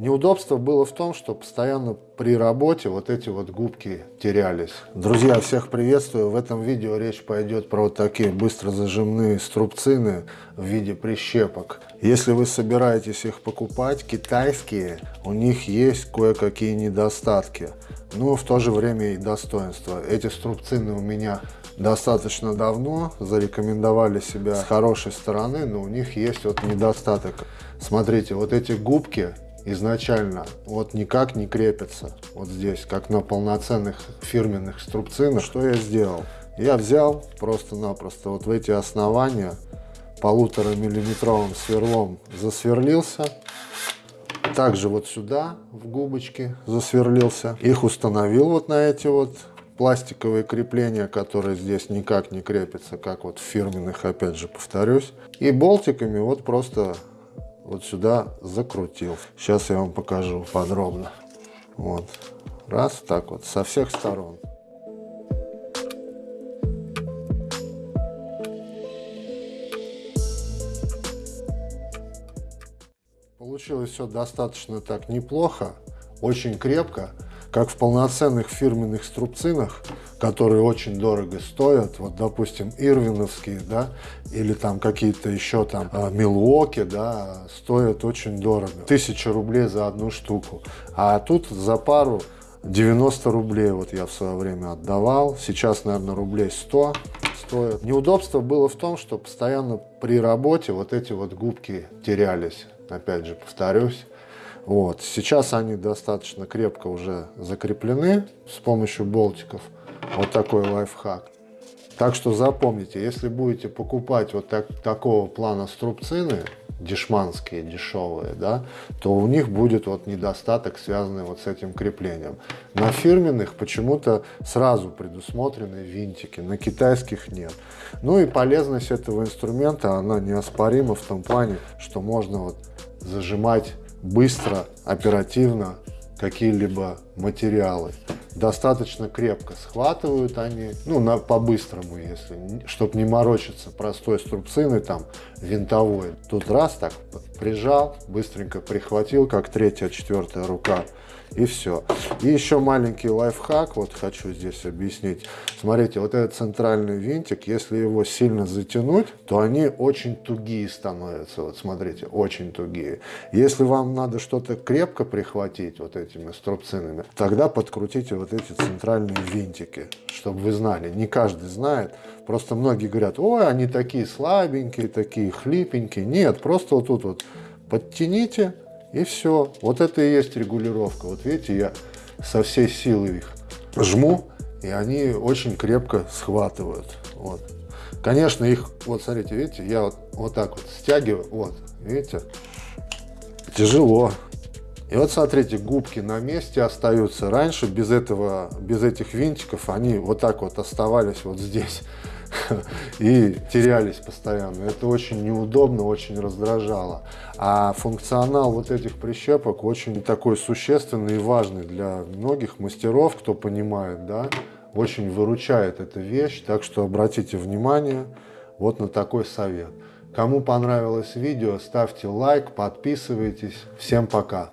Неудобство было в том, что постоянно при работе вот эти вот губки терялись. Друзья, всех приветствую. В этом видео речь пойдет про вот такие быстро зажимные струбцины в виде прищепок. Если вы собираетесь их покупать, китайские, у них есть кое-какие недостатки, но в то же время и достоинства. Эти струбцины у меня достаточно давно, зарекомендовали себя с хорошей стороны, но у них есть вот недостаток. Смотрите, вот эти губки изначально вот никак не крепятся вот здесь, как на полноценных фирменных струбцинах. Что я сделал? Я взял просто-напросто вот в эти основания полутора миллиметровым сверлом засверлился. Также вот сюда в губочки засверлился. Их установил вот на эти вот пластиковые крепления, которые здесь никак не крепятся, как вот в фирменных, опять же, повторюсь. И болтиками вот просто вот сюда закрутил. Сейчас я вам покажу подробно. Вот. Раз, так вот, со всех сторон. Получилось все достаточно так неплохо, очень крепко как в полноценных фирменных струбцинах, которые очень дорого стоят, вот, допустим, ирвиновские, да, или там какие-то еще там а, милуоки, да, стоят очень дорого. Тысяча рублей за одну штуку. А тут за пару 90 рублей вот я в свое время отдавал. Сейчас, наверное, рублей 100 стоит. Неудобство было в том, что постоянно при работе вот эти вот губки терялись. Опять же, повторюсь. Вот. Сейчас они достаточно крепко уже закреплены с помощью болтиков. Вот такой лайфхак. Так что запомните, если будете покупать вот так, такого плана струбцины, дешманские, дешевые, да, то у них будет вот недостаток, связанный вот с этим креплением. На фирменных почему-то сразу предусмотрены винтики, на китайских нет. Ну и полезность этого инструмента, она неоспорима в том плане, что можно вот зажимать быстро, оперативно какие-либо материалы. Достаточно крепко схватывают они, ну, на, по-быстрому, если, чтобы не морочиться простой струбциной, там, винтовой. Тут раз так прижал, быстренько прихватил, как третья, четвертая рука и все. И еще маленький лайфхак, вот хочу здесь объяснить. Смотрите, вот этот центральный винтик, если его сильно затянуть, то они очень тугие становятся. Вот смотрите, очень тугие. Если вам надо что-то крепко прихватить вот этими струбцинами, тогда подкрутите вот эти центральные винтики, чтобы вы знали. Не каждый знает. Просто многие говорят, ой, они такие слабенькие, такие хлипенькие. Нет, просто вот тут вот подтяните, и все. Вот это и есть регулировка. Вот видите, я со всей силы их жму, и они очень крепко схватывают. Вот. Конечно, их, вот смотрите, видите, я вот, вот так вот стягиваю, вот, видите, тяжело. И вот смотрите, губки на месте остаются. Раньше без этого, без этих винтиков они вот так вот оставались вот здесь. и терялись постоянно. Это очень неудобно, очень раздражало. А функционал вот этих прищепок очень такой существенный и важный для многих мастеров, кто понимает, да, очень выручает эта вещь. Так что обратите внимание вот на такой совет. Кому понравилось видео, ставьте лайк, подписывайтесь. Всем пока!